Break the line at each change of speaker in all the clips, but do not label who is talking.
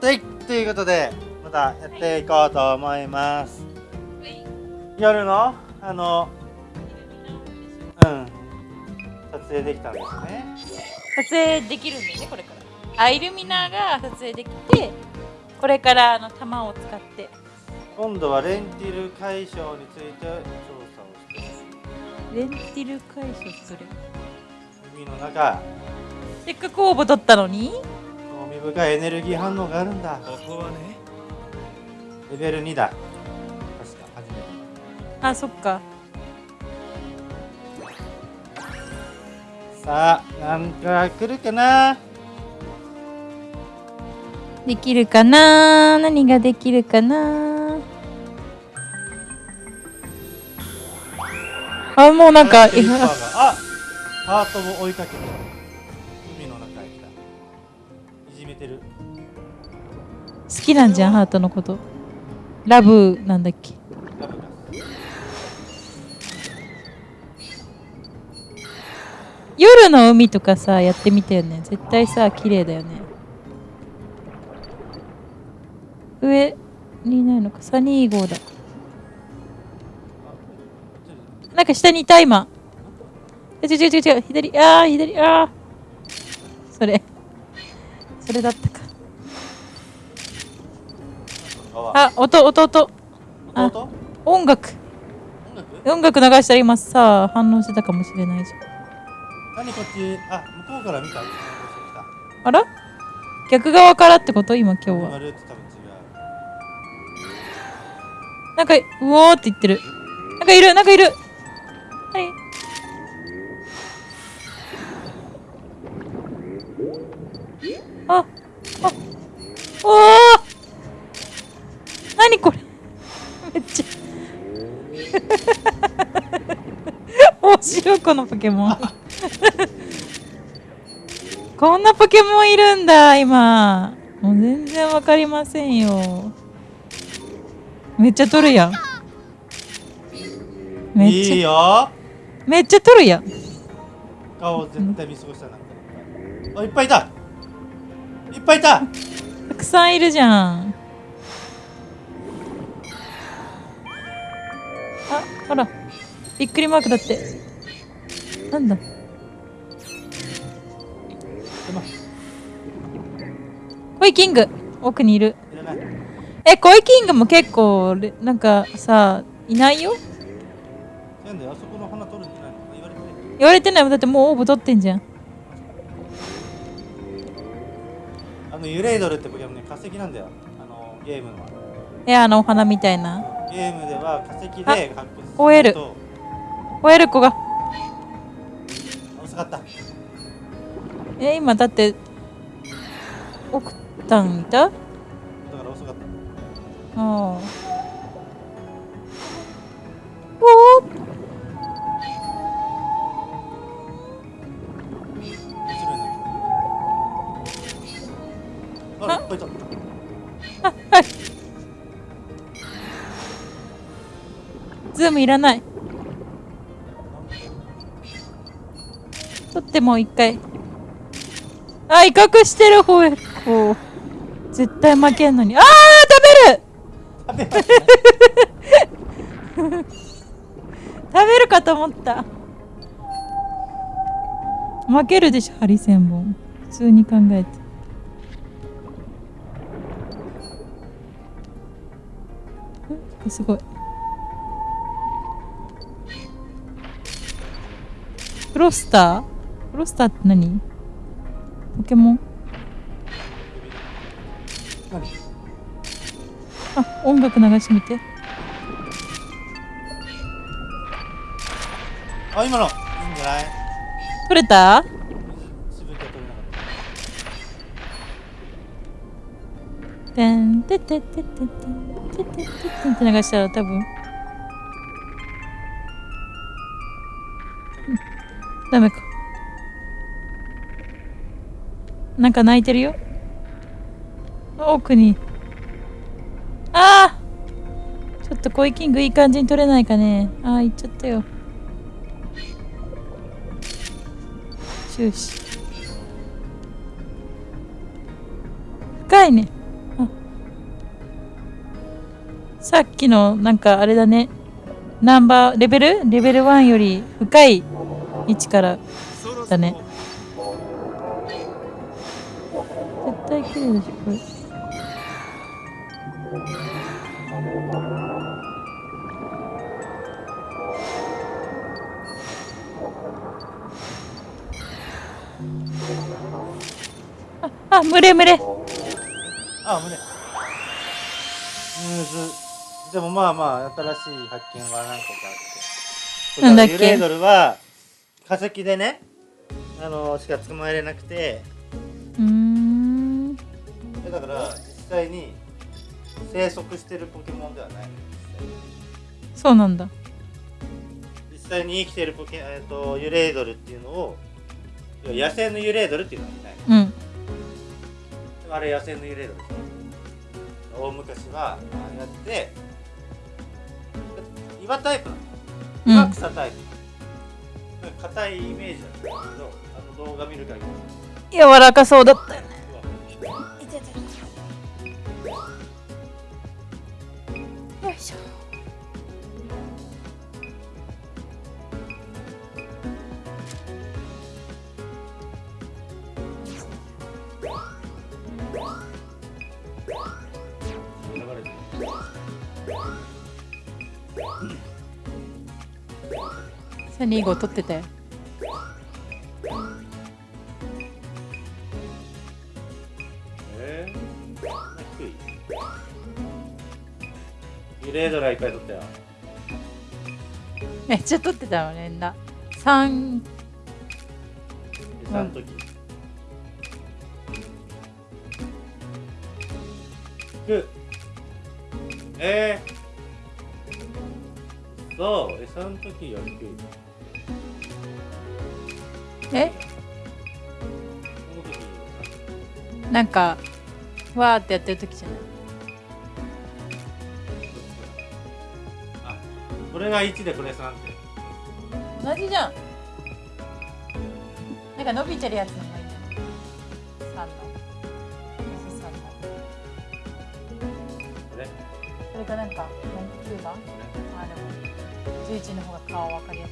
はいということでまたやっていこうと思います。夜のあのうん。撮影できたんですね。
撮影できるんだよねこれから。あイルミナーが撮影できてこれからあの弾を使って。
今度はレンティル解消について調査をして。
レンティル解消する。
海の中。
せっかく応募取ったのに
興味深いエネルギー反応があるんだ。
ここはね。
レベル2だ。確か初めて。
あそっか。
さあなんか来るかな？
できるかな？何ができるかな？あもうなんか
あハートも追いかけて。海てる。
好きなんじゃんハートのこと。ラブなんだっけ？夜の海とかさやってみたよね。絶対さ綺麗だよね。上にないのか？サニー号だ。なんか下にいた今。え違う違う違う。左あー左あー。それ。それだったか。
あ
あ音音。音？音楽。
音楽？
音楽流したら今さ反応してたかもしれないじゃん。
何こっち？あ向こうから見た？
あら？逆側からってこと？今今日は。なんかうおーって言ってる。なんかいるなんかいるおお何これ。めっちゃ。面白いこのポケモン。こんなポケモンいるんだ今。もう全然わかりませんよ。めっちゃ取るやん。めっちゃ。
いいよ。
めっちゃ取るやん。
顔絶対見過ごしたなあいっぱいいた。いっぱいいた
たくさんいるじゃん。あほら。びっくりマークだって。なんだ？コイキング。奥にいる。えコイキングも結構レなんかさいないよ？
言われてない？
言われてないもん。だってもう応募取ってんじゃん
あのユレイドルってポケモンね化石なんだよ。あのゲームの。
えあのお花みたいな。
ゲームでは化石で
あ
発掘する
追える
と
吠える子が。
遅かった。
え今だってオクタンいたあ
だ？から遅かった。
あおおズームいらない。取ってもう一回。あ威嚇してる方へ。こう。絶対負けんのに。あー食べる。
食べ
るかと思った。負けるでしょハリセンボン。普通に考えて。すごい。フロスター？フロスターって何？ポケモン？
何
あ音楽流してみて。
あ今のいいんじゃない？
取れた？てんてててててててててって流したら多分ダメか。なんか泣いてるよ。奥に。ああちょっとコイキングいい感じに取れないかね。ああ行っちゃったよ。終始。深いね。さっきのなんかあれだね。ナンバーレベル？レベル1より深い位置からだね。絶対綺麗でしょこれ。ああ群れ群れ
あ胸むずでもまあまあ新しい発見は何個かあって。
なんだっけ？
ユレードルは化石でねあのしか捕まえれなくて。
うーん。
でだから実際に生息してるポケモンではない。
そうなんだ。
実際に生きてるポケ、えー、とユレードルっていうのを野生のユレードルっていうのはいない。
うん。
あれ野生のユレードル。大昔はああやって岩タイプな
ん
岩草タイプ。なんか硬いイメージなんだけどあの動画見る限り。
柔らかそうだったよね。よいしょサニー号取ってたよ
えレードルはいっぱい取ったよ。
めっちゃ取ってたよねんだ3
でその時。く。えー、そう。餌の時より低い
え
その？時
なんかわーってやってる時じゃない？
あこれが1でこれ3って
同じじゃん。なんか伸びてるやつの方がいいんじゃない3の。私3の
これ？
それかなんか9番あでも11の方が顔分かりやす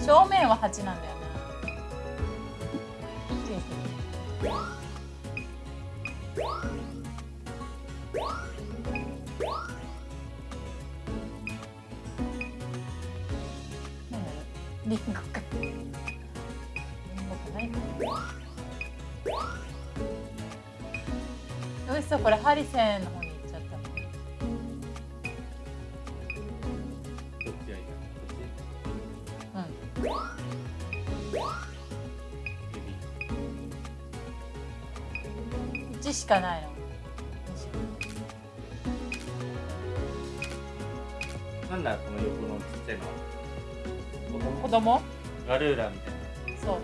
い。正面は8なんだよな。何だろう。リンゴか。リンゴかないかな。嘘これハリセンの方。
こ
の
横のちっちゃいの。は
子供？
ガルーラみたいな。
そう。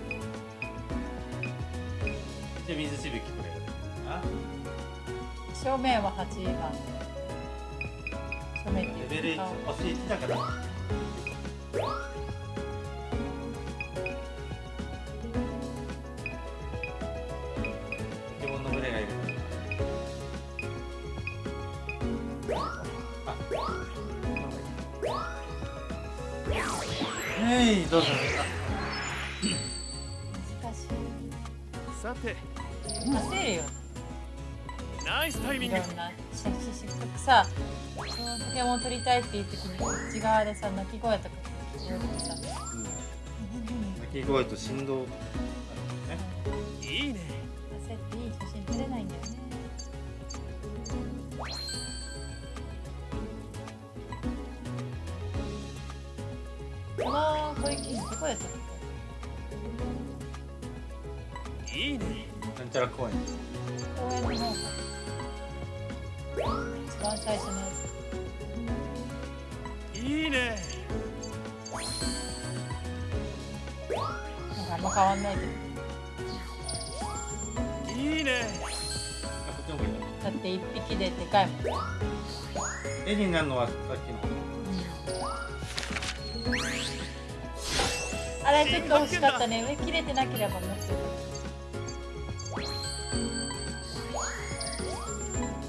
で水しぶきこれあ？
正面は8番。正面って
レベル1
顔
星1だからどうぞ。
難しい
さて
焦るよ
ナイスタイミング
いろん。なしししさそのポケモン取りたいっていう時に内側でさ鳴き声とか聞こえてさ
鳴き声と振動
の小池どこで撮った
いいね。
なんちゃら公園
公園の一番最初のや
いいね。
つなんかあんま変わんないけど
いいね
だって一匹ででかいもん、
絵になるのはさっきの
あれちょっと欲しかったね。上切れてなければもっ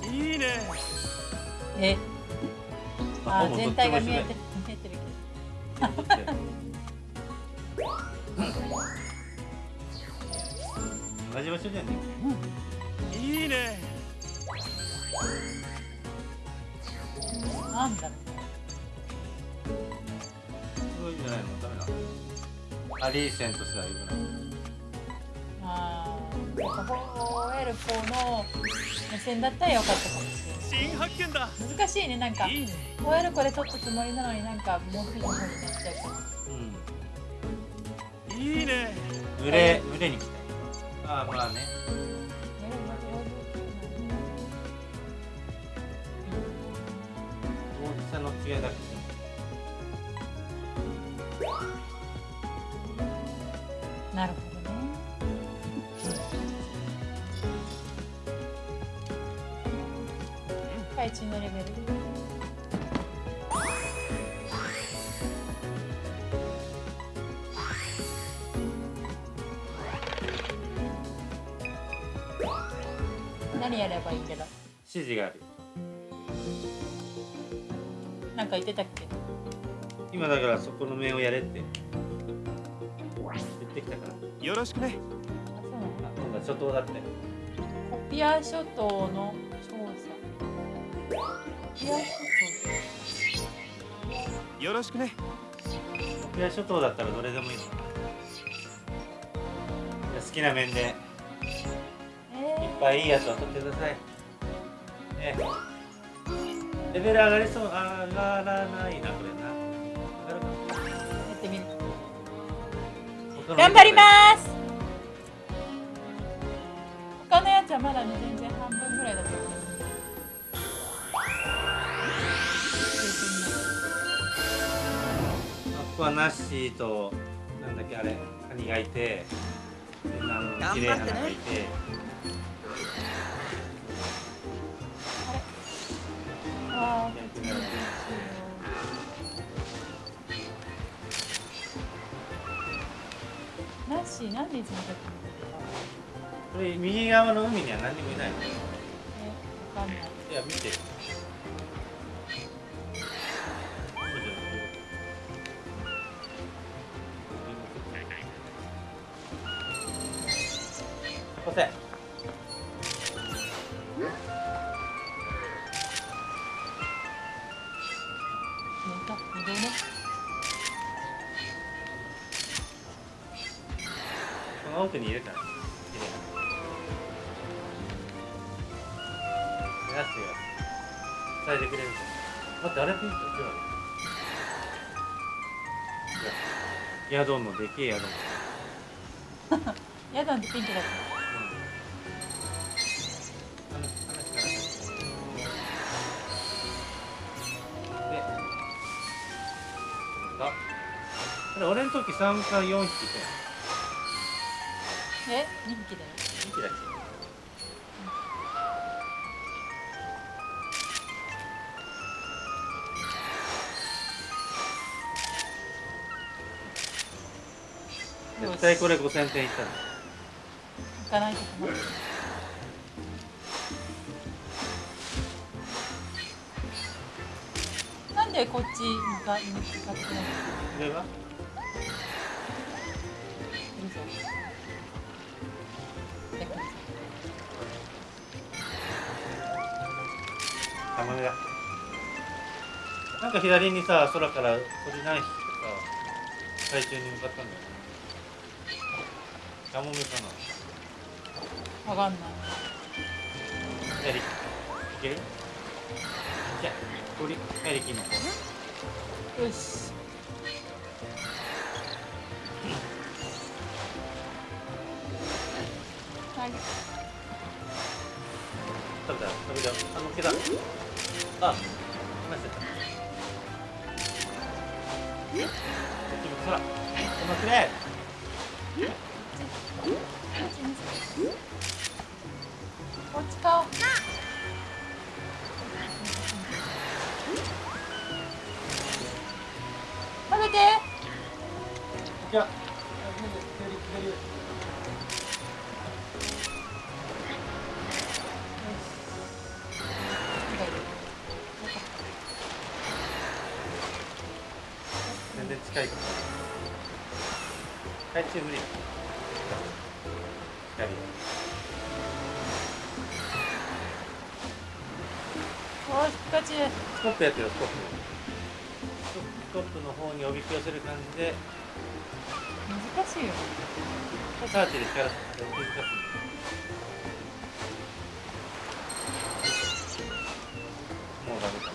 と
いいね。ね
え？あ全体が見え
て
見えてる
ちも一緒だよ同じ場所じゃね
いいね。
けどなんだろう。
そういうんじゃないの？ダメなのアリーセンとしてはよくな。い
あーなんかホエルポの目線だったらよかったかもしれない。
新発見だ。
難しいねなんか。
いいね。
ホエルコで撮ったつもりなのになんかモフの方になっちゃうから
うん
いいね
群れ群れに来たよああまあね大きさの違いだけ
なるほどね。海中のレベル。何やればいいんだろ
指示がある。
なんか言ってたっけ？
今だからそこの面をやれって
よろしくね。
あそうなんだ。
あ今度は初頭だって。
コピア諸島の調査コピア諸
よろしくね。
コピア諸島だったらどれでもいいの。好きな面で。いっ
島え
ぱいいいやつを取ってください。ね。レベル上がりそう。上がらないなこれな
頑張ります。他のやつはまだね全然半分ぐらいだと思います
あここはナッシーとなんだっけあれカニがいて。であの綺麗な花がいて。
あ
逆になる
ーナッシーなんでいつも。だけ
これ右側の海には何にもいないの？
えわかんない。
いや見て伝えてくれるから待ってあれピンク違ういやヤドンのでけえヤドン
やだんってピンクだった
これ俺の時3か4匹いたよ
え2匹だよ
2匹だっけ絶対これ5000点いったの。
行かないと困るなんでこっち向か向かってないの？
これは？
うるさいえうるさい
カモメだなんか左にさ空から鳥何匹かさ海中に向かったんだよねカモメかな。
わかんない。
やりいける？じゃあ鳥やりきの
よし。はい。
食べた？食べた？あのっけた。あマジでこっちも空このくれいや、左、左。全然近いから。はい、チーフ
リー。左。おー、ピ。
スコップやってる、スコップ。スコップの方におびき寄せる感じで。
難しいよ
サーチで光らせて難もうダメかな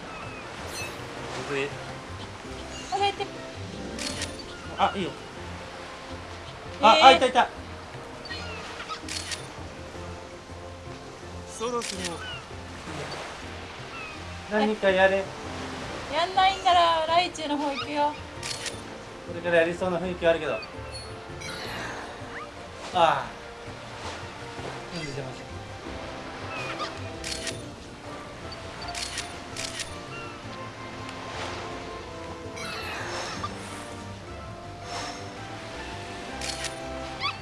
むずい
あれって
あいいよあ、
えー
あいたいた
そろそろ
何かやれ
やんないんならライチュウの方行くよ
これからやりそうな雰囲気あるけどああ。うん出まし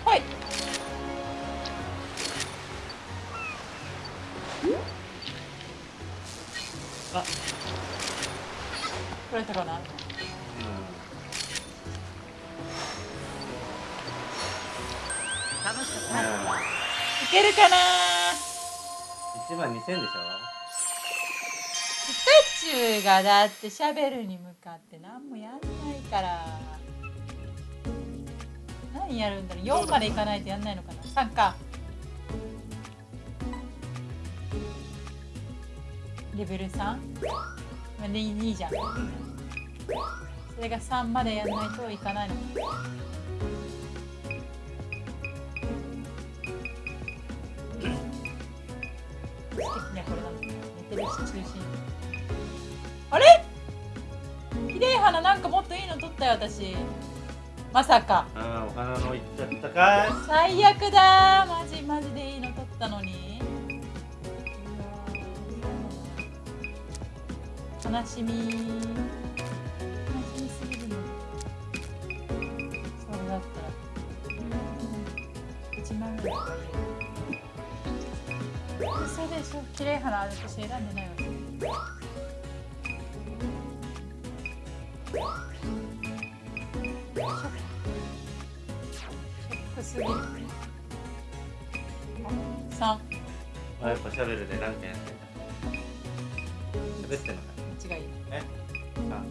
た
はい。
あ。
取れたかな？けるかな
？1万2000でしょ？
ピカチュウがだってシャベルに向かって何もやんないから。何やるんだろう？4までいかないとやんないのかな？3か。レベル 3? まあ、2, 2じゃん。それが3までやんないといかないのか素敵ねこれなんだ寝てるし中心あれ？綺麗花なんかもっといいの取ったよ私。まさか。
ああお花のいっちゃったかい。
最悪だ。マジマジでいいの取ったのに。悲しみ。悲しみすぎるのそれだったら。1万ぐらいとかいいよ嘘でしょ綺麗花私選んでないわけショックすぎる。3
あやっぱシャベルで何かやってた喋ってんのか
間違い
えあ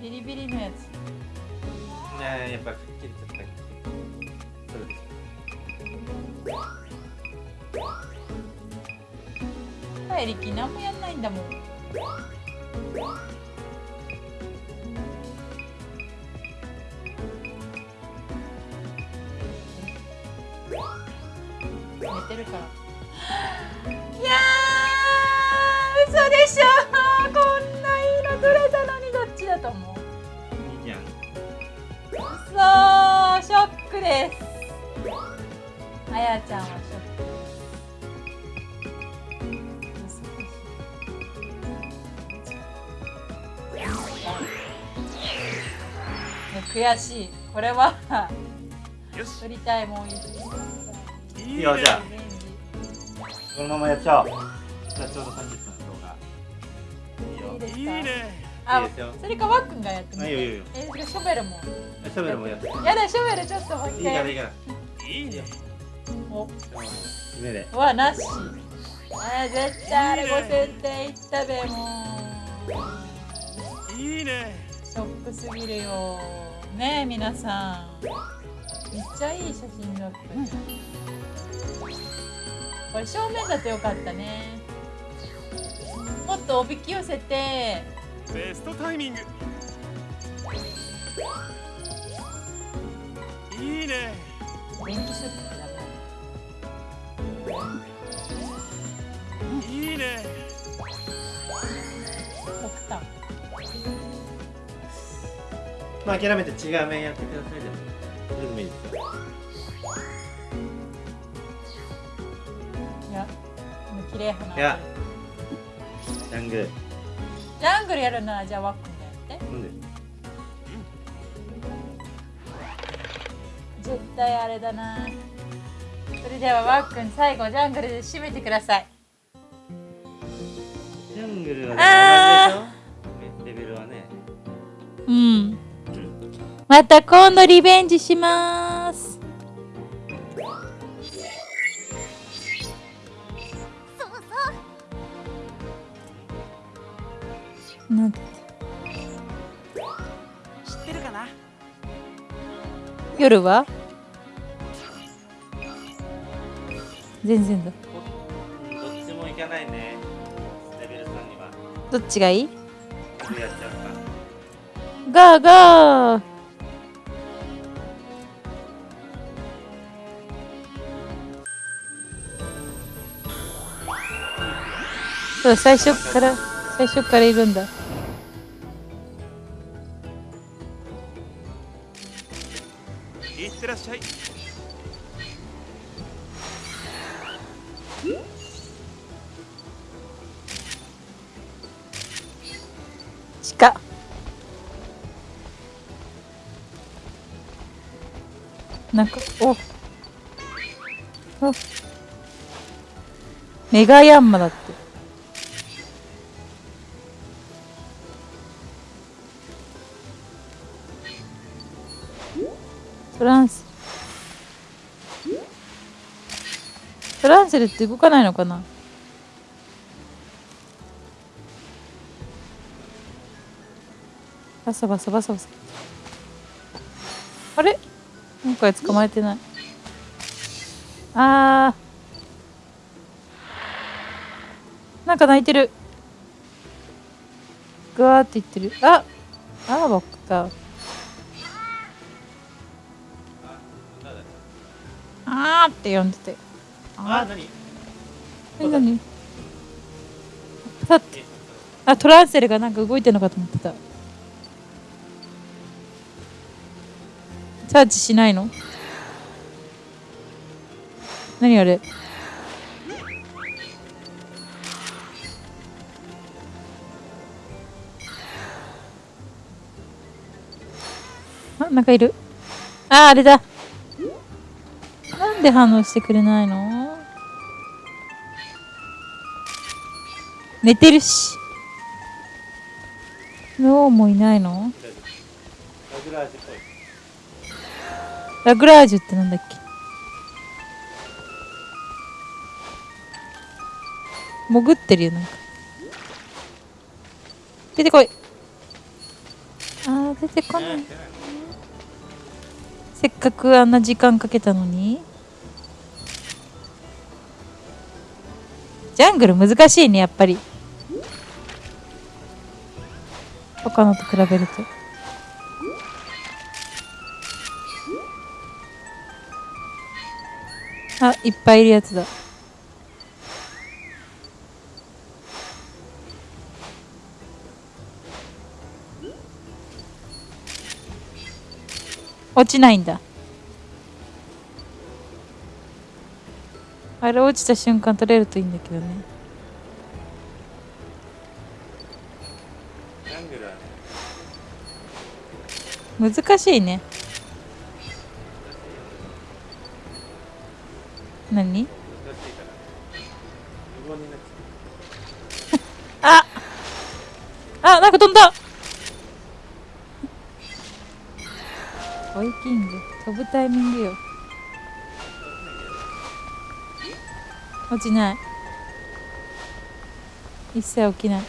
ビリビリのやつ
ねえやっぱくっきりちょっと
何もやんないんだもん。寝てるから。いやー嘘でしょ。こんないいの取れたのにどっちだと思う。
ょいいじゃん。
そうショックです。あやちゃんは悔しい。これは
よし。
取りたいもん。いい
よじゃあ。このままやっちゃおう。じゃあちょうど30分の動画。いいよ
いい
ね。
あ
いいですよ。
それかわっくんがやってみて
あいいよいいよ。
えそれショベルも。
シャベルもやって
やだショベルちょっともう一回。
からいいから。
いいね。
お
夢で
うわなし。あ絶対あれ5000点いったべもう
いいね。
ショックすぎるよねえ皆さん。めっちゃいい写真だったね、これ正面だとよかったね。もっとおびき寄せて。
ベストタイミング。いいね。
電気ショックってダメ
いいね
極端
まあ諦めて違う面やってくださいでも。それでもいいですよ
いやこの綺麗花
いやジャングル。
ジャングルやるならじゃあワックンがやって。
なんで？
絶対あれだな。それではワックン最後ジャングルで締めてください。
ジャンングルはねレベルはね。
うんまた今度リベンジします。なん
知ってるかな？
夜は？全然だ。
うんどっちもいかないね。レベル3には。
どっちがいい？ガーガーそうだ最初から最初からいるんだ。
いってらっしゃい。
鹿。なんかお。お。メガヤンマだってトランス。トランセルって動かないのかな？バサバサバサバサ。あれ？今回捕まえてない。あー。なんか泣いてる。ぐわーって言ってる。ああーバックだあーって呼んでて。
あ何？
え何？さってあトランセルがなんか動いてるのかと思ってた。チャージしないの？何あれ？あなんかいる？ああれだで反応してくれないの？寝てるし。ノーもいないの？
ラグラージ
ュってなんだっけ？潜ってるよなんか。出てこい。あー出てこない。せっかくあんな時間かけたのに。ジャングル難しいねやっぱり。他のと比べると。あいっぱいいるやつだ。落ちないんだ。あれ落ちた瞬間取れるといいんだけどね。
ジャングルはね
難しいね。何？
難しいから無言になっちゃ
あ！あ！なんか飛んだ。追いキング。飛ぶタイミングよ。落ちない。一切起きない。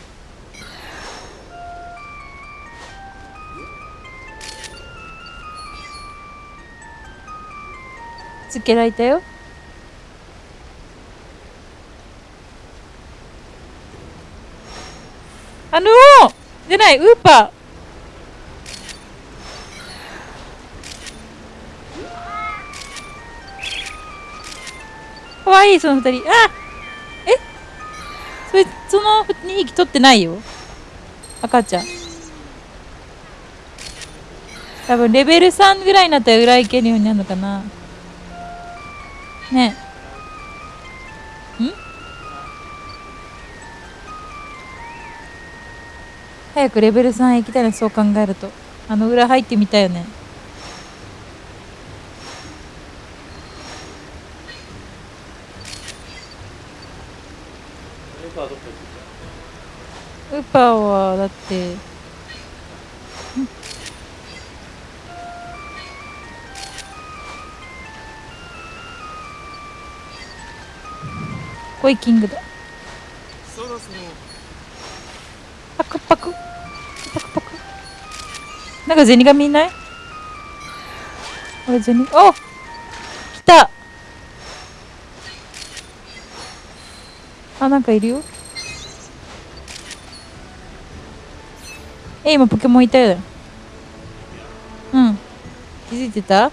つけられたよ。あのー、じゃない。ウーパー。わいいその二人。あえ？それその2匹取ってないよ。赤ちゃん。多分レベル3ぐらいになったら裏行けるようになるのかな。ね。えん？早くレベル3行きたいなそう考えると。あの裏入ってみたいよね
う猫はどっか行って
ウーパーはだって。んコイキングだ。
そろそろ
パクパク。パクパク。なんかゼニガミいない？あれゼニ。お!来た。あなんかいるよ。え今ポケモンいたよ。うん。気づいてた？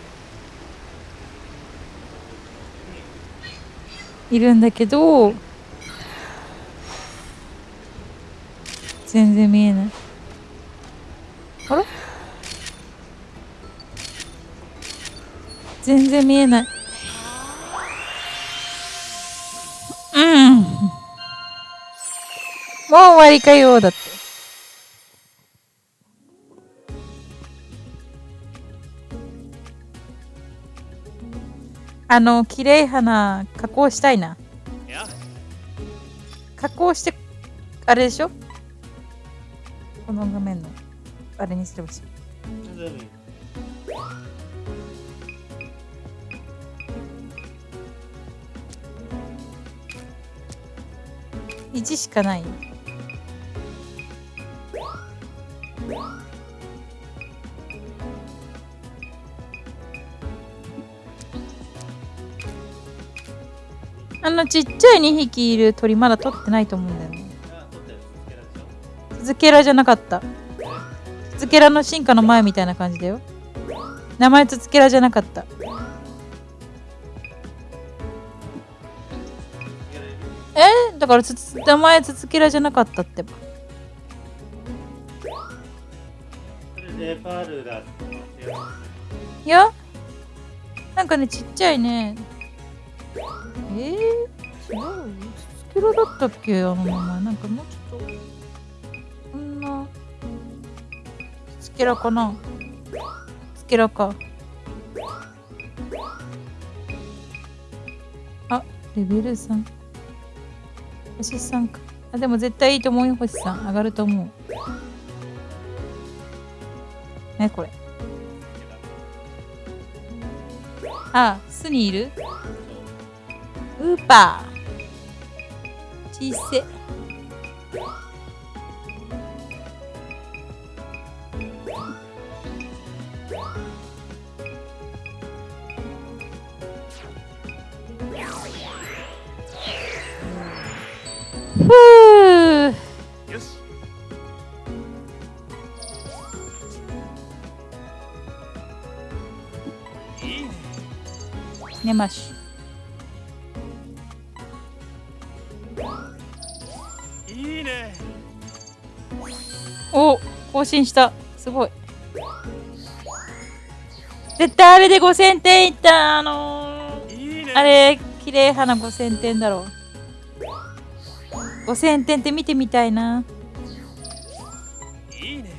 いるんだけど全然見えない。あれ？全然見えない。うん。もう終わりかよだって。あの綺麗花加工したいな。加工してあれでしょ？この画面のあれにすればいいし。1しかない。あのちっちゃい2匹いる鳥まだ取ってないと思うんだよね。ツケラじゃなかった。ツケラの進化の前みたいな感じだよ。名前ツツケラじゃなかった。え？だからつつ名前ツツケラじゃなかったってば。いや？なんかねちっちゃいねえー、違うよツツケラだったっけ？あの名前。なんかもうちょっと。こんな。ツツケラかな？ツケラか。あレベル3星3か。あでも絶対いいと思うよ星3上がると思う。ねこれ。あ巣にいる？ウーパー。小せ。寝まし更新した。すごい。絶対あれで5000点いったあのー
いいね。
あれ綺麗花5000点だろう。5000点って見てみたいな。い
いね。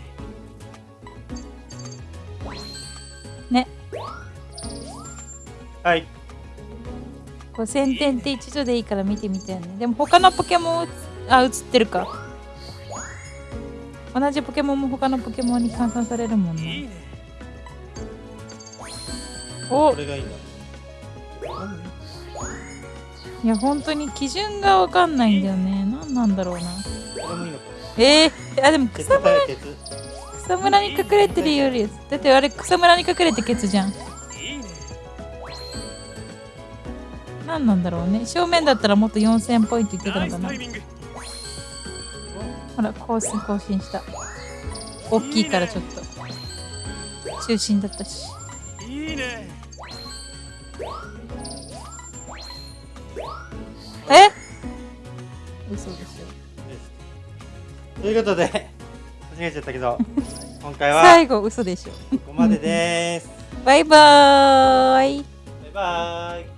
ね。
はい。
5000点って一度でいいから見てみたいね。でも他のポケモンあ映ってるか同じポケモンも他のポケモンに換算されるもん
いい
ね。
ね
お。
これがいいんだ
いや本当に基準がわかんないんだよね。何なんだろうな。えー、あでも
鉄
草むら草むらに隠れてるよりだってあれ草むらに隠れてケツじゃん。何なんだろうね。正面だったらもっと4000ポイントいってたのかなほら更新更新した。大きいからちょっと。中心だったし。
いいね。
え？嘘でし
ということで間違えちゃったけど 今回
ょ
は
最後嘘でしょ。
ここまでです。
バイバーイ。
バイバーイ